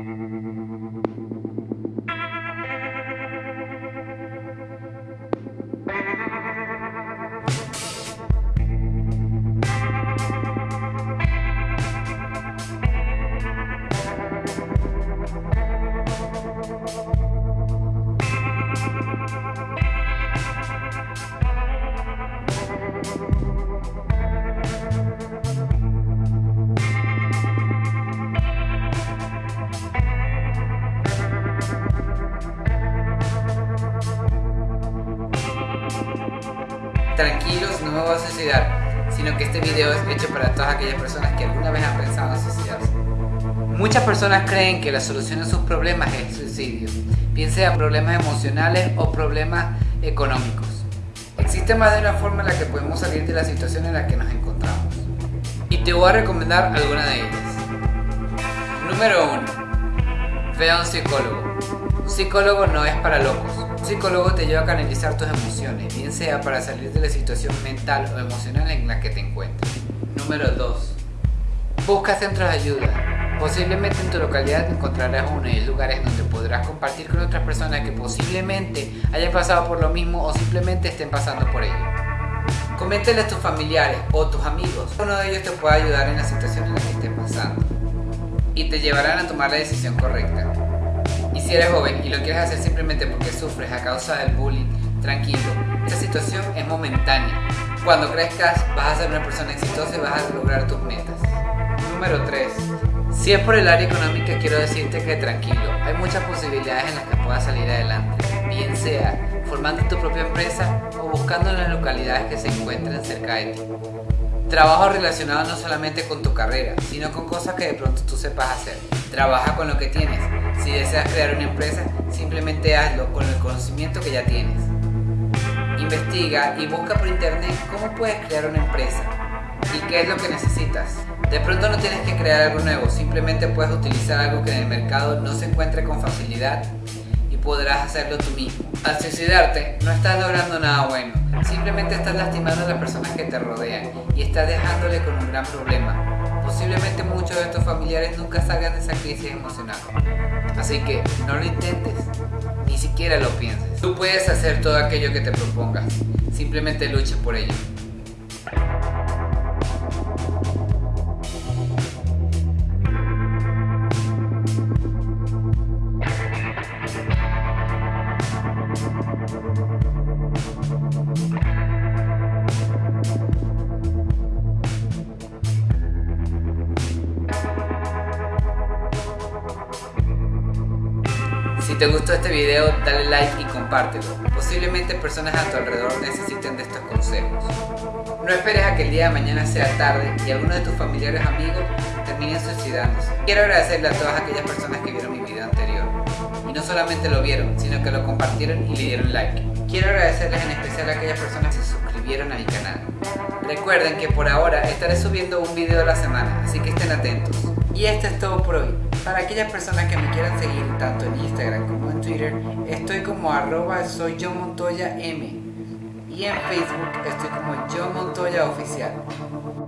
うん。Tranquilos, no me voy a suicidar, sino que este video es hecho para todas aquellas personas que alguna vez han pensado en suicidarse. Muchas personas creen que la solución a sus problemas es el suicidio, bien sea problemas emocionales o problemas económicos. Existe más de una forma en la que podemos salir de la situación en la que nos encontramos. Y te voy a recomendar alguna de ellas. Número 1. Ve a un psicólogo. Un psicólogo no es para locos. Un psicólogo te lleva a canalizar tus emociones, bien sea para salir de la situación mental o emocional en la que te encuentras. Número 2. Busca centros de ayuda. Posiblemente en tu localidad encontrarás uno de lugares donde podrás compartir con otras personas que posiblemente hayan pasado por lo mismo o simplemente estén pasando por ello. Coméntale a tus familiares o tus amigos. Uno de ellos te puede ayudar en la situación en la que estés pasando y te llevarán a tomar la decisión correcta. Si eres joven y lo quieres hacer simplemente porque sufres a causa del bullying, tranquilo, esta situación es momentánea. Cuando crezcas vas a ser una persona exitosa y vas a lograr tus metas. Número 3. Si es por el área económica, quiero decirte que tranquilo, hay muchas posibilidades en las que puedas salir adelante, bien sea formando tu propia empresa o buscando en las localidades que se encuentren cerca de ti. Trabajo relacionado no solamente con tu carrera, sino con cosas que de pronto tú sepas hacer. Trabaja con lo que tienes. Si deseas crear una empresa, simplemente hazlo con el conocimiento que ya tienes. Investiga y busca por internet cómo puedes crear una empresa y qué es lo que necesitas. De pronto no tienes que crear algo nuevo, simplemente puedes utilizar algo que en el mercado no se encuentre con facilidad y podrás hacerlo tú mismo. Al suicidarte no estás logrando nada bueno, simplemente estás lastimando a las personas que te rodean y estás dejándole con un gran problema. Posiblemente muchos de tus familiares nunca salgan de esa crisis emocional. Así que no lo intentes, ni siquiera lo pienses. Tú puedes hacer todo aquello que te propongas, simplemente lucha por ello. Si te gustó este video, dale like y compártelo. Posiblemente personas a tu alrededor necesiten de estos consejos. No esperes a que el día de mañana sea tarde y alguno de tus familiares o amigos terminen suicidándose. Quiero agradecerle a todas aquellas personas que vieron mi video anterior. Y no solamente lo vieron, sino que lo compartieron y le dieron like. Quiero agradecerles en especial a aquellas personas que se suscribieron a mi canal. Recuerden que por ahora estaré subiendo un video a la semana, así que estén atentos. Y esto es todo por hoy. Para aquellas personas que me quieran seguir tanto en Instagram como en Twitter, estoy como arroba soy yo Montoya M. Y en Facebook estoy como yo Montoya Oficial.